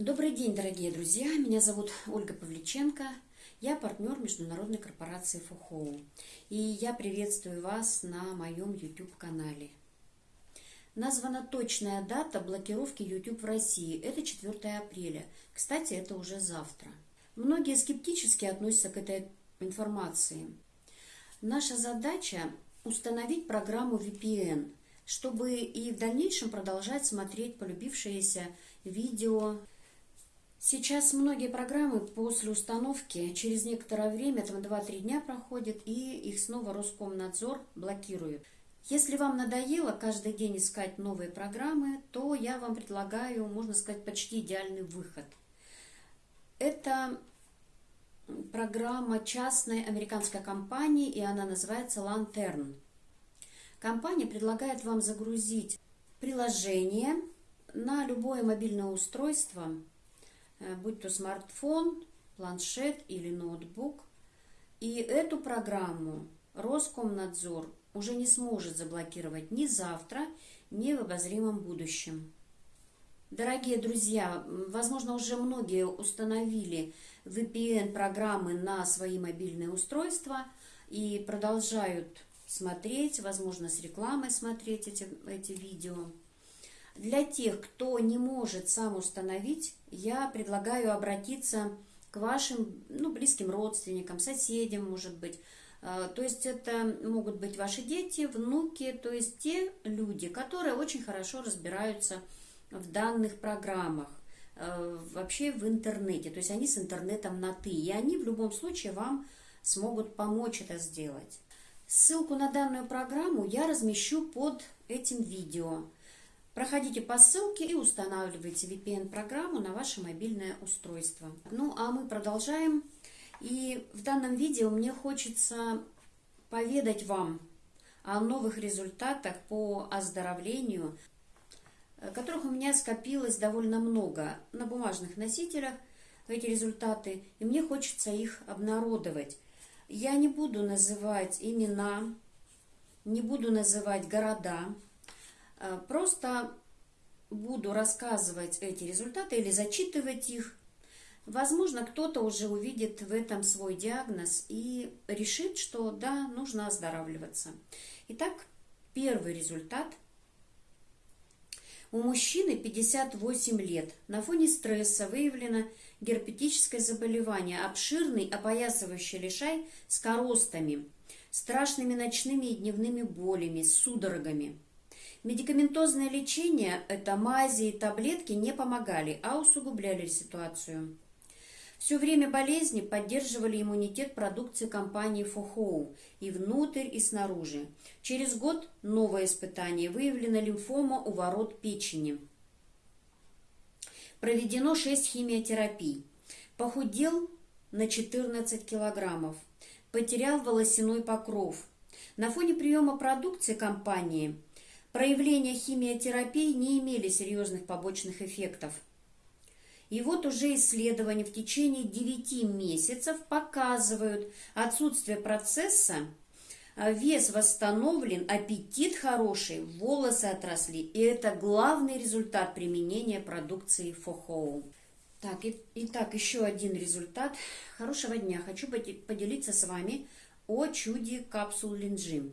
Добрый день, дорогие друзья! Меня зовут Ольга Павличенко. Я партнер международной корпорации Фухоу. И я приветствую вас на моем YouTube-канале. Названа точная дата блокировки YouTube в России. Это 4 апреля. Кстати, это уже завтра. Многие скептически относятся к этой информации. Наша задача установить программу VPN, чтобы и в дальнейшем продолжать смотреть полюбившиеся видео Сейчас многие программы после установки через некоторое время, там 2-3 дня проходит, и их снова Роскомнадзор блокирует. Если вам надоело каждый день искать новые программы, то я вам предлагаю, можно сказать, почти идеальный выход. Это программа частной американской компании, и она называется Lantern. Компания предлагает вам загрузить приложение на любое мобильное устройство – будь то смартфон, планшет или ноутбук. И эту программу Роскомнадзор уже не сможет заблокировать ни завтра, ни в обозримом будущем. Дорогие друзья, возможно, уже многие установили VPN-программы на свои мобильные устройства и продолжают смотреть, возможно, с рекламой смотреть эти, эти видео. Для тех, кто не может сам установить, я предлагаю обратиться к вашим ну, близким родственникам, соседям, может быть. А, то есть это могут быть ваши дети, внуки, то есть те люди, которые очень хорошо разбираются в данных программах, а, вообще в интернете. То есть они с интернетом на «ты». И они в любом случае вам смогут помочь это сделать. Ссылку на данную программу я размещу под этим видео. Проходите по ссылке и устанавливайте VPN-программу на ваше мобильное устройство. Ну, а мы продолжаем. И в данном видео мне хочется поведать вам о новых результатах по оздоровлению, которых у меня скопилось довольно много на бумажных носителях, эти результаты, и мне хочется их обнародовать. Я не буду называть имена, не буду называть города, Э, просто буду рассказывать эти результаты или зачитывать их. Возможно, кто-то уже увидит в этом свой диагноз и решит, что да, нужно оздоравливаться. Итак, первый результат. У мужчины 58 лет. На фоне стресса выявлено герпетическое заболевание, обширный опоясывающий лишай с коростами, страшными ночными и дневными болями, судорогами. Медикаментозное лечение, это мази и таблетки, не помогали, а усугубляли ситуацию. Все время болезни поддерживали иммунитет продукции компании Фохоу и внутрь, и снаружи. Через год новое испытание. Выявлена лимфома у ворот печени. Проведено 6 химиотерапий. Похудел на 14 килограммов. Потерял волосяной покров. На фоне приема продукции компании – Проявления химиотерапии не имели серьезных побочных эффектов. И вот уже исследования в течение 9 месяцев показывают отсутствие процесса, а вес восстановлен, аппетит хороший, волосы отросли. И это главный результат применения продукции Фохоу. Так, и, итак, еще один результат. Хорошего дня. Хочу поделиться с вами о чуде капсул Линджи.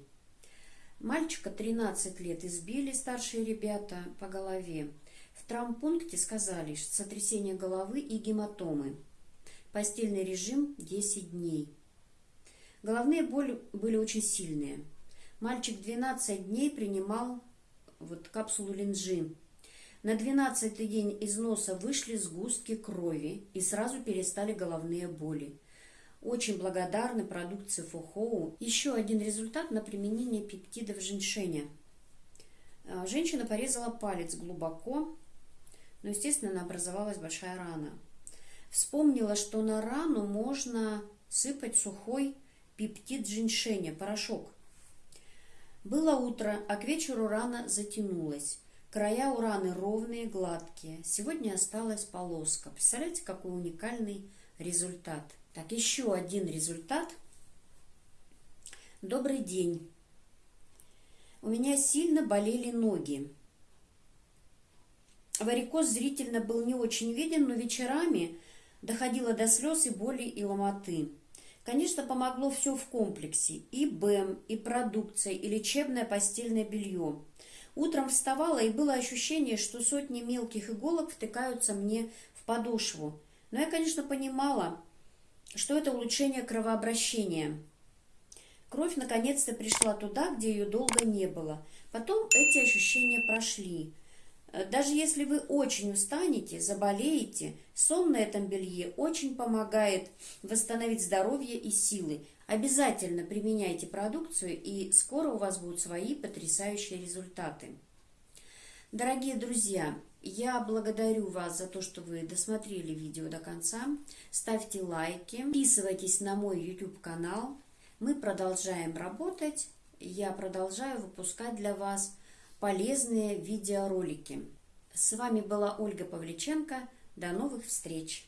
Мальчика 13 лет избили старшие ребята по голове. В травмпункте сказали сотрясение головы и гематомы. Постельный режим 10 дней. Головные боли были очень сильные. Мальчик 12 дней принимал вот капсулу линжи. На 12 день из носа вышли сгустки крови и сразу перестали головные боли. Очень благодарны продукции Фухоу. Еще один результат на применение пептидов женьшеня. А, женщина порезала палец глубоко, но, естественно, образовалась большая рана. Вспомнила, что на рану можно сыпать сухой пептид женьшеня, порошок. Было утро, а к вечеру рана затянулась. Края у раны ровные, гладкие. Сегодня осталась полоска. Представляете, какой уникальный результат. Так, еще один результат. Добрый день. У меня сильно болели ноги. варикоз зрительно был не очень виден, но вечерами доходило до слез и боли и ломоты. Конечно, помогло все в комплексе. И БЭМ, и продукция, и лечебное постельное белье. Утром вставала, и было ощущение, что сотни мелких иголок втыкаются мне в подошву. Но я, конечно, понимала, что это улучшение кровообращения. Кровь наконец-то пришла туда, где ее долго не было. Потом эти ощущения прошли. Э, даже если вы очень устанете, заболеете, сон на этом белье очень помогает восстановить здоровье и силы. Обязательно применяйте продукцию, и скоро у вас будут свои потрясающие результаты. Дорогие друзья, я благодарю вас за то, что вы досмотрели видео до конца. Ставьте лайки, подписывайтесь на мой YouTube-канал. Мы продолжаем работать. Я продолжаю выпускать для вас полезные видеоролики. С вами была Ольга Павличенко. До новых встреч!